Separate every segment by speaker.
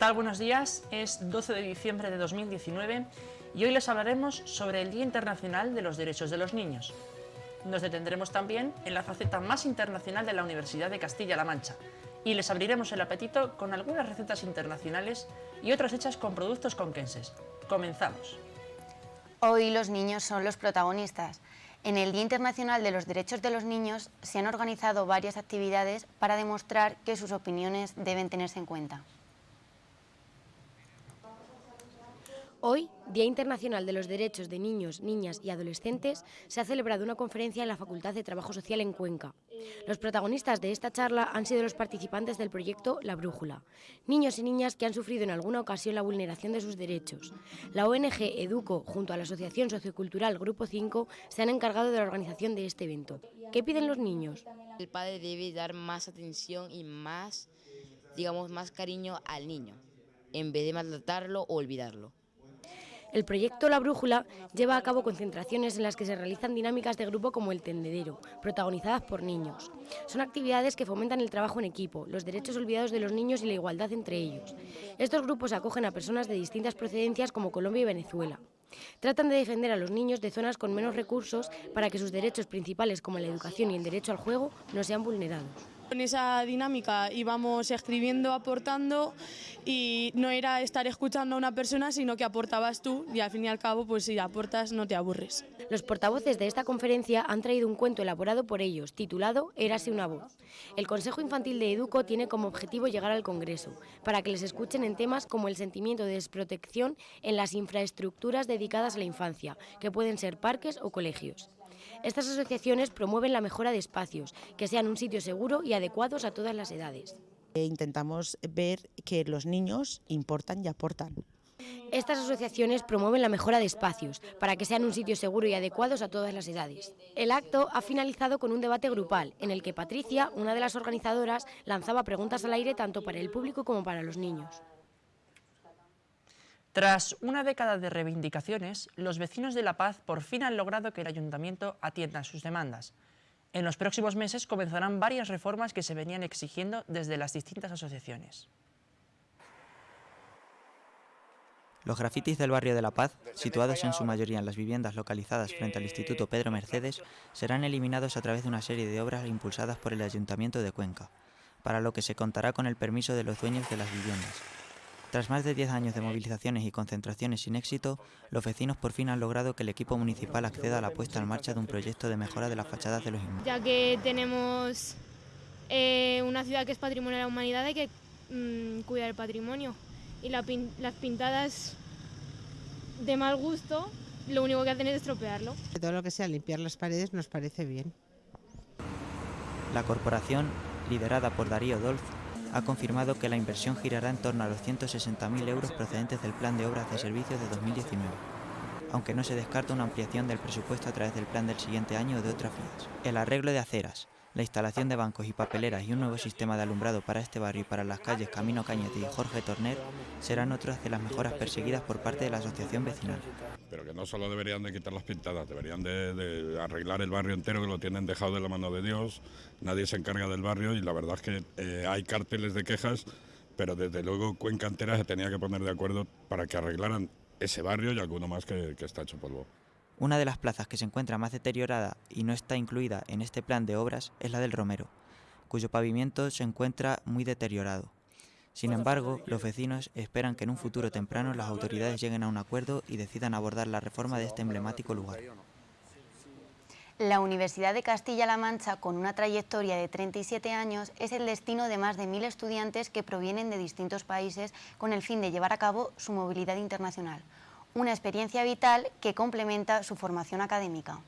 Speaker 1: tal? Buenos días. Es 12 de diciembre de 2019 y hoy les hablaremos sobre el Día Internacional de los Derechos de los Niños. Nos detendremos también en la faceta más internacional de la Universidad de Castilla-La Mancha y les abriremos el apetito con algunas recetas internacionales y otras hechas con productos conquenses. Comenzamos.
Speaker 2: Hoy los niños son los protagonistas. En el Día Internacional de los Derechos de los Niños se han organizado varias actividades para demostrar que sus opiniones deben tenerse en cuenta.
Speaker 3: Hoy, Día Internacional de los Derechos de Niños, Niñas y Adolescentes, se ha celebrado una conferencia en la Facultad de Trabajo Social en Cuenca. Los protagonistas de esta charla han sido los participantes del proyecto La Brújula, niños y niñas que han sufrido en alguna ocasión la vulneración de sus derechos. La ONG Educo, junto a la Asociación Sociocultural Grupo 5, se han encargado de la organización de este evento. ¿Qué piden los niños?
Speaker 4: El padre debe dar más atención y más, digamos, más cariño al niño, en vez de maltratarlo o olvidarlo.
Speaker 3: El proyecto La Brújula lleva a cabo concentraciones en las que se realizan dinámicas de grupo como el tendedero, protagonizadas por niños. Son actividades que fomentan el trabajo en equipo, los derechos olvidados de los niños y la igualdad entre ellos. Estos grupos acogen a personas de distintas procedencias como Colombia y Venezuela. Tratan de defender a los niños de zonas con menos recursos para que sus derechos principales como la educación y el derecho al juego no sean vulnerados.
Speaker 5: En esa dinámica íbamos escribiendo, aportando y no era estar escuchando a una persona, sino que aportabas tú y al fin y al cabo, pues si aportas no te aburres.
Speaker 3: Los portavoces de esta conferencia han traído un cuento elaborado por ellos, titulado Érase una voz. El Consejo Infantil de Educo tiene como objetivo llegar al Congreso, para que les escuchen en temas como el sentimiento de desprotección en las infraestructuras dedicadas a la infancia, que pueden ser parques o colegios. Estas asociaciones promueven la mejora de espacios, que sean un sitio seguro y adecuados a todas las edades.
Speaker 6: E intentamos ver que los niños importan y aportan.
Speaker 3: Estas asociaciones promueven la mejora de espacios para que sean un sitio seguro y adecuados a todas las edades. El acto ha finalizado con un debate grupal en el que Patricia, una de las organizadoras, lanzaba preguntas al aire tanto para el público como para los niños.
Speaker 1: Tras una década de reivindicaciones, los vecinos de La Paz por fin han logrado que el ayuntamiento atienda sus demandas. En los próximos meses comenzarán varias reformas que se venían exigiendo desde las distintas asociaciones.
Speaker 7: Los grafitis del barrio de La Paz, situados en su mayoría en las viviendas localizadas frente al Instituto Pedro Mercedes, serán eliminados a través de una serie de obras impulsadas por el Ayuntamiento de Cuenca, para lo que se contará con el permiso de los dueños de las viviendas. Tras más de 10 años de movilizaciones y concentraciones sin éxito, los vecinos por fin han logrado que el equipo municipal acceda a la puesta en marcha de un proyecto de mejora de las fachadas de los inmuebles.
Speaker 8: Ya que tenemos eh, una ciudad que es patrimonio de la humanidad, hay que mm, cuidar el patrimonio. Y las pintadas de mal gusto, lo único que hacen es estropearlo.
Speaker 9: Todo lo que sea limpiar las paredes nos parece bien.
Speaker 7: La corporación, liderada por Darío Dolz, ha confirmado que la inversión girará en torno a los 160.000 euros procedentes del Plan de Obras de Servicios de 2019, aunque no se descarta una ampliación del presupuesto a través del plan del siguiente año o de otras vías. El arreglo de aceras, la instalación de bancos y papeleras y un nuevo sistema de alumbrado para este barrio y para las calles Camino Cañete y Jorge Torner serán otras de las mejoras perseguidas por parte de la asociación vecinal.
Speaker 10: Pero que no solo deberían de quitar las pintadas, deberían de, arreglar el barrio entero que lo tienen dejado de la mano de Dios, nadie se encarga del barrio y la verdad es que eh, hay carteles de quejas, pero desde luego Cuenca entera se tenía que poner de acuerdo para que arreglaran ese barrio y alguno más que está hecho polvo.
Speaker 7: Una de las plazas que se encuentra más deteriorada y no está incluida en este plan de obras es la del Romero, cuyo pavimento se encuentra muy deteriorado. Sin embargo, los vecinos esperan que en un futuro temprano las autoridades lleguen a un acuerdo y decidan abordar la reforma de este emblemático lugar.
Speaker 2: La Universidad de Castilla-La Mancha, con una trayectoria de 37 años, es el destino de más de mil estudiantes que provienen de distintos países con el fin de llevar a cabo su movilidad internacional una experiencia vital que complementa su formación académica.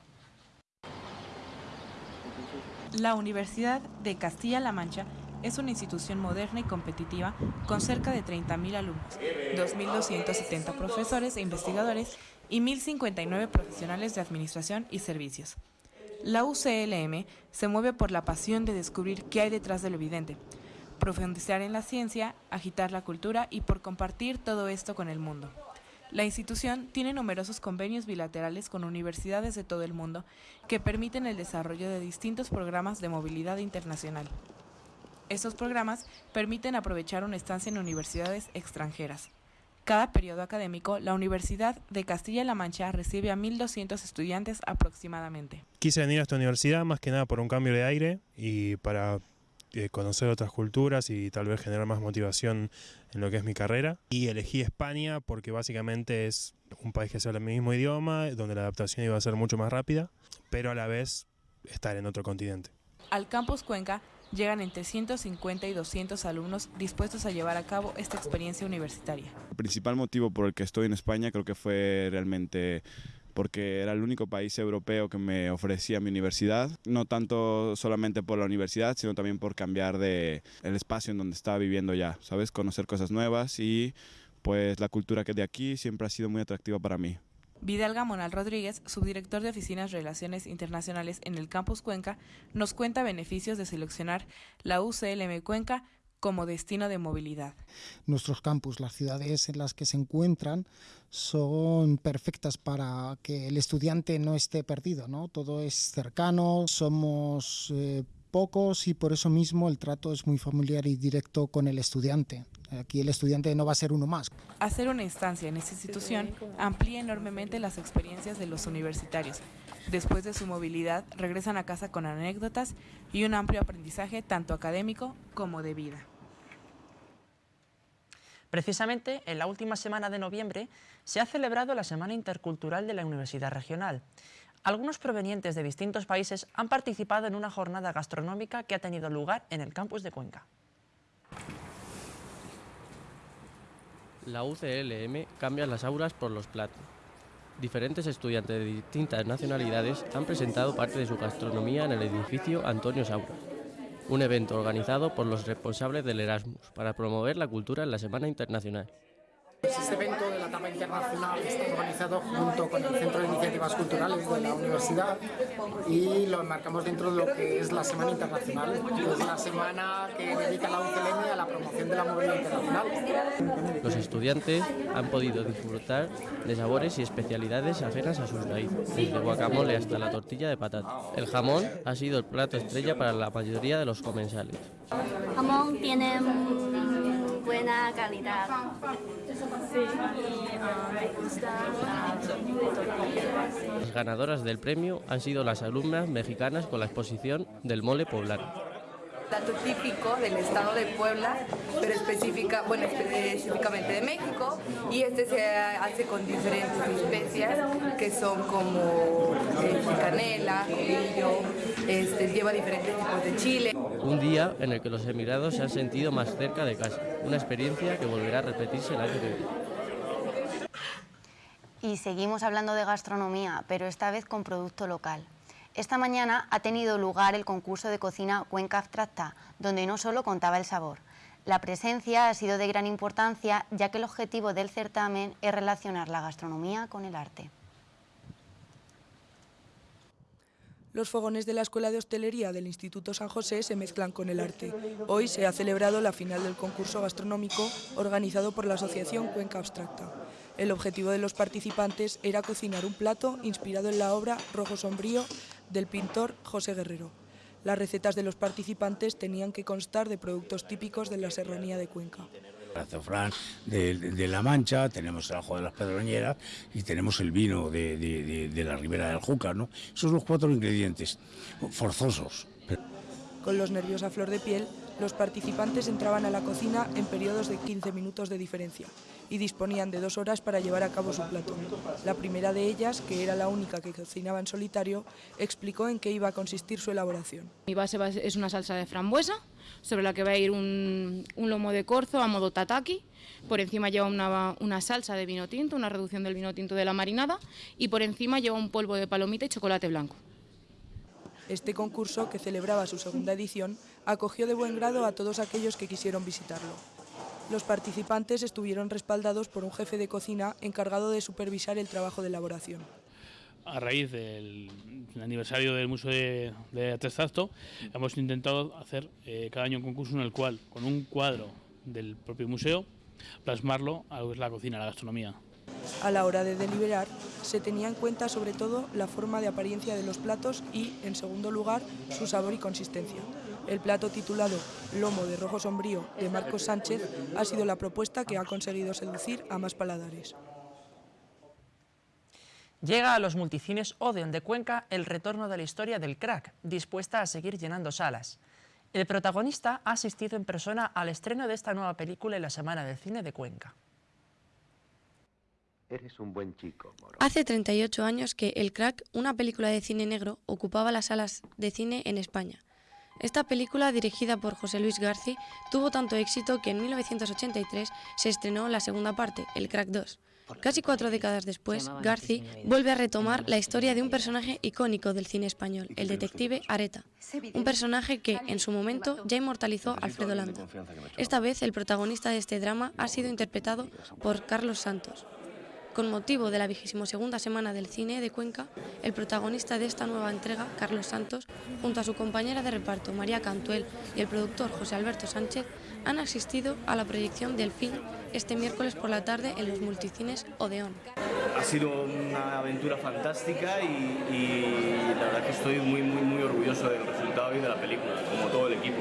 Speaker 11: La Universidad de Castilla-La Mancha es una institución moderna y competitiva con cerca de 30.000 alumnos, 2.270 profesores e investigadores y 1.059 profesionales de administración y servicios. La UCLM se mueve por la pasión de descubrir qué hay detrás de lo evidente, profundizar en la ciencia, agitar la cultura y por compartir todo esto con el mundo. La institución tiene numerosos convenios bilaterales con universidades de todo el mundo que permiten el desarrollo de distintos programas de movilidad internacional. Estos programas permiten aprovechar una estancia en universidades extranjeras. Cada periodo académico, la Universidad de Castilla-La Mancha recibe a 1.200 estudiantes aproximadamente.
Speaker 12: Quise venir a esta universidad más que nada por un cambio de aire y para conocer otras culturas y tal vez generar más motivación en lo que es mi carrera. Y elegí España porque básicamente es un país que se habla el mismo idioma, donde la adaptación iba a ser mucho más rápida, pero a la vez estar en otro continente.
Speaker 11: Al campus Cuenca llegan entre 150 y 200 alumnos dispuestos a llevar a cabo esta experiencia universitaria.
Speaker 13: El principal motivo por el que estoy en España creo que fue realmente porque era el único país europeo que me ofrecía mi universidad, no tanto solamente por la universidad, sino también por cambiar de el espacio en donde estaba viviendo ya, ¿sabes? Conocer cosas nuevas y pues la cultura que de aquí siempre ha sido muy atractiva para mí.
Speaker 11: Vidal Gamonal Rodríguez, subdirector de Oficinas Relaciones Internacionales en el Campus Cuenca, nos cuenta beneficios de seleccionar la UCLM Cuenca como destino de movilidad.
Speaker 14: Nuestros campus, las ciudades en las que se encuentran, son perfectas para que el estudiante no esté perdido, ¿no? Todo es cercano, somos eh, pocos y por eso mismo el trato es muy familiar y directo con el estudiante. Aquí el estudiante no va a ser uno más.
Speaker 11: Hacer una instancia en esta institución amplía enormemente las experiencias de los universitarios. Después de su movilidad, regresan a casa con anécdotas y un amplio aprendizaje tanto académico como de vida.
Speaker 1: Precisamente en la última semana de noviembre se ha celebrado la Semana Intercultural de la Universidad Regional. Algunos provenientes de distintos países han participado en una jornada gastronómica que ha tenido lugar en el campus de Cuenca.
Speaker 15: La UCLM cambia las aulas por los platos. Diferentes estudiantes de distintas nacionalidades han presentado parte de su gastronomía en el edificio Antonio Saura un evento organizado por los responsables del Erasmus para promover la cultura en la Semana Internacional.
Speaker 16: Este evento de la etapa internacional está organizado junto con el Centro de Iniciativas Culturales de la Universidad y lo enmarcamos dentro de lo que es la Semana Internacional, que es la semana que dedica la UCLM a la promoción de la movilidad internacional.
Speaker 15: Los estudiantes han podido disfrutar de sabores y especialidades ajenas a sus raíces, desde guacamole hasta la tortilla de patata. El jamón ha sido el plato estrella para la mayoría de los comensales.
Speaker 17: El jamón tiene buena calidad.
Speaker 15: Las ganadoras del premio han sido las alumnas mexicanas con la exposición del mole poblano
Speaker 18: plato típico del estado de Puebla, pero específica, bueno, específicamente de México, y este se hace con diferentes especias que son como eh, canela, judillo, este, lleva diferentes tipos de chile.
Speaker 15: Un día en el que los emigrados se han sentido más cerca de casa, una experiencia que volverá a repetirse el año que viene.
Speaker 2: Y seguimos hablando de gastronomía, pero esta vez con producto local. Esta mañana ha tenido lugar el concurso de cocina Cuenca Abstracta, donde no solo contaba el sabor. La presencia ha sido de gran importancia, ya que el objetivo del certamen es relacionar la gastronomía con el arte.
Speaker 19: Los fogones de la Escuela de Hostelería del Instituto San José se mezclan con el arte. Hoy se ha celebrado la final del concurso gastronómico organizado por la Asociación Cuenca Abstracta. El objetivo de los participantes era cocinar un plato inspirado en la obra Rojo Sombrío del pintor José Guerrero. Las recetas de los participantes tenían que constar de productos típicos de la serranía de Cuenca.
Speaker 20: El azafrán de, La Mancha, tenemos el ajo de las pedroñeras y tenemos el vino de, la ribera del Júcar. ¿no? Esos son los cuatro ingredientes forzosos.
Speaker 19: Con los nervios a flor de piel, los participantes entraban a la cocina en periodos de 15 minutos de diferencia y disponían de dos horas para llevar a cabo su plato. La primera de ellas, que era la única que cocinaba en solitario, explicó en qué iba a consistir su elaboración.
Speaker 21: Mi base es una salsa de frambuesa, sobre la que va a ir un, lomo de corzo a modo tataki. Por encima lleva una, una, salsa de vino tinto, una reducción del vino tinto de la marinada, y por encima lleva un polvo de palomita y chocolate blanco.
Speaker 19: Este concurso, que celebraba su segunda edición, acogió de buen grado a todos aquellos que quisieron visitarlo. Los participantes estuvieron respaldados por un jefe de cocina encargado de supervisar el trabajo de elaboración.
Speaker 22: A raíz del aniversario del Museo de, de hemos intentado hacer eh, cada año un concurso en el cual, con un cuadro del propio museo, plasmarlo a lo que es la cocina, la gastronomía.
Speaker 19: A la hora de deliberar, se tenía en cuenta sobre todo la forma de apariencia de los platos y, en segundo lugar, su sabor y consistencia. El plato titulado Lomo de Rojo Sombrío de Marcos Sánchez ha sido la propuesta que ha conseguido seducir a más paladares.
Speaker 1: Llega a los multicines Odeon de Cuenca el retorno de la historia del crack, dispuesta a seguir llenando salas. El protagonista ha asistido en persona al estreno de esta nueva película en la Semana del Cine de Cuenca.
Speaker 23: Eres un buen chico, Moro.
Speaker 24: Hace 38 años que El Crack, una película de cine negro, ocupaba las salas de cine en España. Esta película, dirigida por José Luis Garci, tuvo tanto éxito que en 1983 se estrenó la segunda parte, El Crack 2. Casi cuatro décadas después, Garci vuelve a retomar la historia de un personaje icónico del cine español, el detective Areta. Un personaje que, en su momento, ya inmortalizó Alfredo Landa. Esta vez, el protagonista de este drama ha sido interpretado por Carlos Santos. Con motivo de la vigésimo segunda semana del cine de Cuenca, el protagonista de esta nueva entrega, Carlos Santos, junto a su compañera de reparto María Cantuel y el productor José Alberto Sánchez, han asistido a la proyección del film este miércoles por la tarde en los multicines Odeón.
Speaker 25: Ha sido una aventura fantástica y, y la verdad que estoy muy, muy, muy orgulloso del resultado y de la película, como todo el equipo.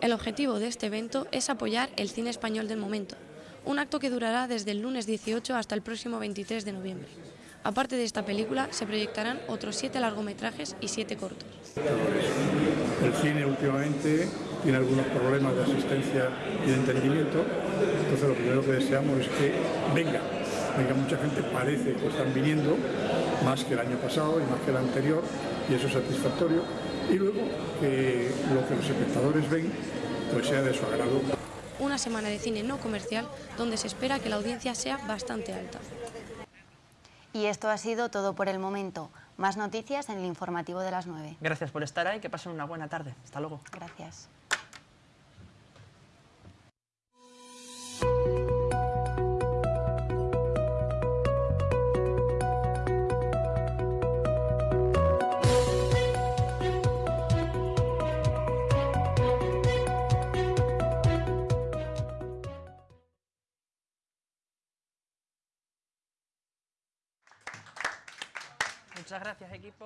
Speaker 24: El objetivo de este evento es apoyar el cine español del momento, un acto que durará desde el lunes 18 hasta el próximo 23 de noviembre. Aparte de esta película, se proyectarán otros siete largometrajes y siete cortos.
Speaker 26: El cine últimamente tiene algunos problemas de asistencia y de entendimiento, entonces lo primero que deseamos es que venga, venga mucha gente, parece que están viniendo, más que el año pasado y más que el anterior, y eso es satisfactorio, y luego que lo que los espectadores ven pues sea de su agrado
Speaker 24: una semana de cine no comercial donde se espera que la audiencia sea bastante alta.
Speaker 2: Y esto ha sido todo por el momento. Más noticias en el informativo de las 9.
Speaker 1: Gracias por estar ahí, que pasen una buena tarde. Hasta luego.
Speaker 2: Gracias.
Speaker 1: Muchas gracias, equipo.